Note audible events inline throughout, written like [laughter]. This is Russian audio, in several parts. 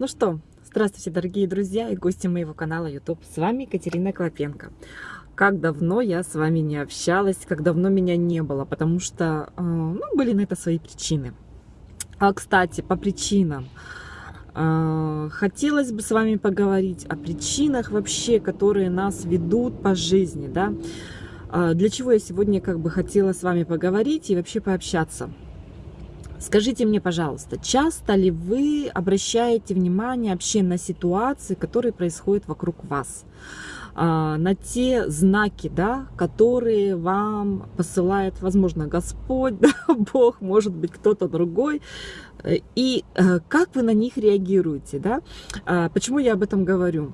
Ну что, здравствуйте, дорогие друзья и гости моего канала YouTube. С вами Екатерина Клопенко. Как давно я с вами не общалась, как давно меня не было, потому что э, ну, были на это свои причины. А, кстати, по причинам. Э, хотелось бы с вами поговорить о причинах вообще, которые нас ведут по жизни, да. Э, для чего я сегодня как бы хотела с вами поговорить и вообще пообщаться. Скажите мне, пожалуйста, часто ли вы обращаете внимание вообще на ситуации, которые происходят вокруг вас? А, на те знаки, да, которые вам посылает, возможно, Господь, [laughs] да, Бог, может быть, кто-то другой, и э, как вы на них реагируете, да? А, почему я об этом говорю?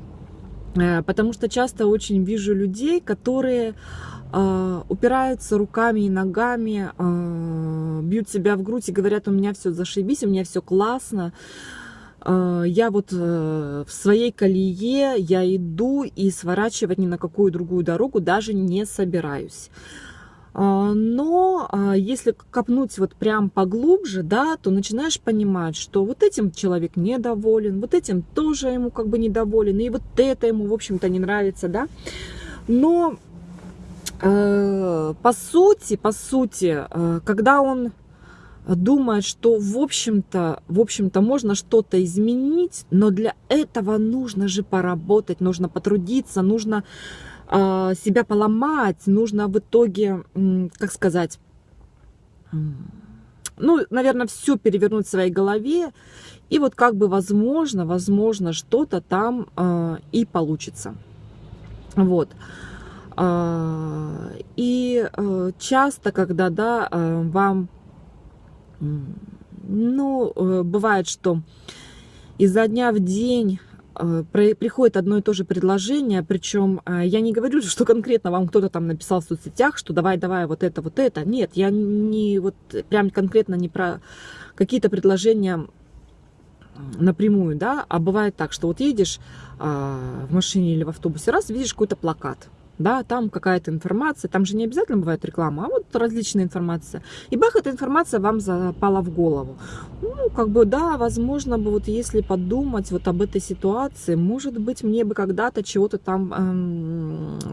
Э, потому что часто очень вижу людей, которые э, упираются руками и ногами, э, бьют себя в грудь и говорят, у меня все зашибись, у меня все классно. Я вот в своей колее, я иду и сворачивать ни на какую другую дорогу даже не собираюсь. А, но а, если копнуть вот прям поглубже, да, то начинаешь понимать, что вот этим человек недоволен, вот этим тоже ему как бы недоволен, и вот это ему, в общем-то, не нравится, да. Но э, по сути, по сути, э, когда он думает, что в общем-то, в общем-то можно что-то изменить, но для этого нужно же поработать, нужно потрудиться, нужно себя поломать, нужно в итоге, как сказать, ну, наверное, все перевернуть в своей голове, и вот как бы возможно, возможно, что-то там э, и получится. Вот. Э, и часто, когда, да, вам, ну, э, бывает, что изо дня в день приходит одно и то же предложение, причем э, я не говорю, что конкретно вам кто-то там написал в соцсетях, что давай, давай, вот это, вот это. Нет, я не вот прям конкретно не про какие-то предложения напрямую, да, а бывает так, что вот едешь а, в машине или в автобусе, раз видишь какой-то плакат, да, там какая-то информация, там же не обязательно бывает реклама, а вот различная информация. И бах, эта информация вам запала в голову. Ну, как бы, да, возможно бы, вот если подумать вот об этой ситуации, может быть, мне бы когда-то чего-то там, эм,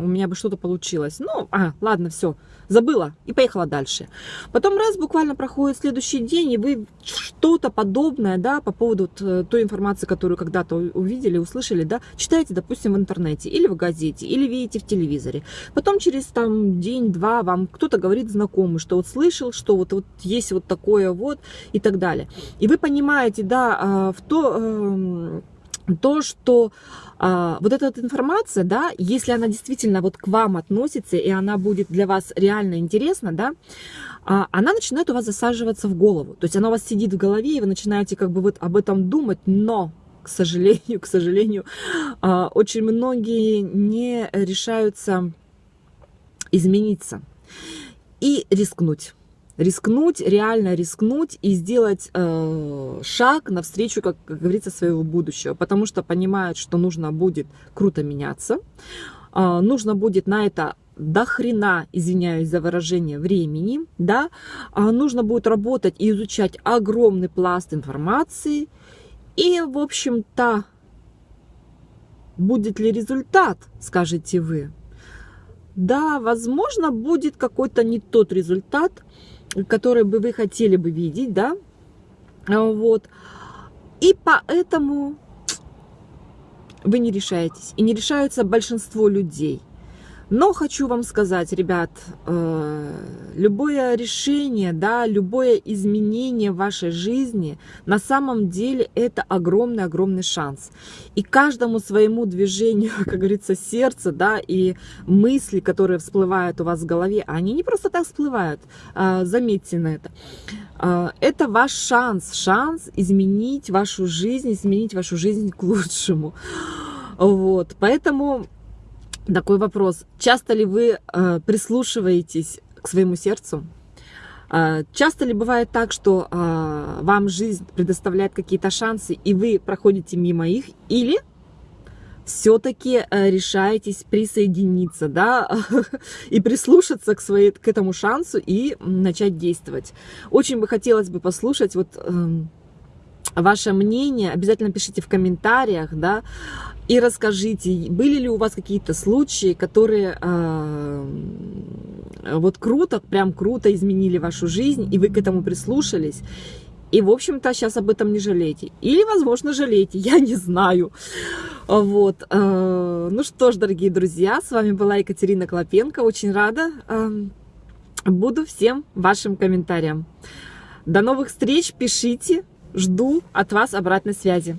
у меня бы что-то получилось. Ну, а, ладно, все, забыла и поехала дальше. Потом раз буквально проходит следующий день, и вы что-то подобное, да, по поводу э, той информации, которую когда-то увидели, услышали, да, читаете, допустим, в интернете или в газете, или видите в телевизоре. Потом через там день-два вам кто-то говорит знакомый, что вот слышал, что вот, вот есть вот такое вот и так далее. И вы понимаете, да, а, в то эм, то, что а, вот эта вот информация, да, если она действительно вот к вам относится, и она будет для вас реально интересна, да, а, она начинает у вас засаживаться в голову. То есть она у вас сидит в голове, и вы начинаете как бы вот об этом думать, но, к сожалению, [laughs] к сожалению, а, очень многие не решаются измениться и рискнуть рискнуть, реально рискнуть и сделать э, шаг навстречу, как, как говорится, своего будущего, потому что понимают, что нужно будет круто меняться, э, нужно будет на это до хрена, извиняюсь за выражение, времени, да, а нужно будет работать и изучать огромный пласт информации, и, в общем-то, будет ли результат, скажете вы? Да, возможно, будет какой-то не тот результат, которые бы вы хотели бы видеть, да, вот, и поэтому вы не решаетесь, и не решаются большинство людей – но хочу вам сказать, ребят, э, любое решение, да, любое изменение в вашей жизни, на самом деле это огромный-огромный шанс. И каждому своему движению, [laughs] как говорится, сердца, да, и мысли, которые всплывают у вас в голове, они не просто так всплывают, а, заметьте на это. А, это ваш шанс, шанс изменить вашу жизнь, изменить вашу жизнь к лучшему. Вот, поэтому такой вопрос. Часто ли вы э, прислушиваетесь к своему сердцу? Э, часто ли бывает так, что э, вам жизнь предоставляет какие-то шансы, и вы проходите мимо их? Или все-таки э, решаетесь присоединиться, да, [laughs] и прислушаться к, своей, к этому шансу и начать действовать? Очень бы хотелось бы послушать вот... Ваше мнение, обязательно пишите в комментариях, да, и расскажите, были ли у вас какие-то случаи, которые э, вот круто, прям круто изменили вашу жизнь, и вы к этому прислушались, и, в общем-то, сейчас об этом не жалеете. Или, возможно, жалеете, я не знаю. Вот. Э, ну что ж, дорогие друзья, с вами была Екатерина Клопенко. Очень рада. Э, буду всем вашим комментариям. До новых встреч, пишите, жду от вас обратной связи.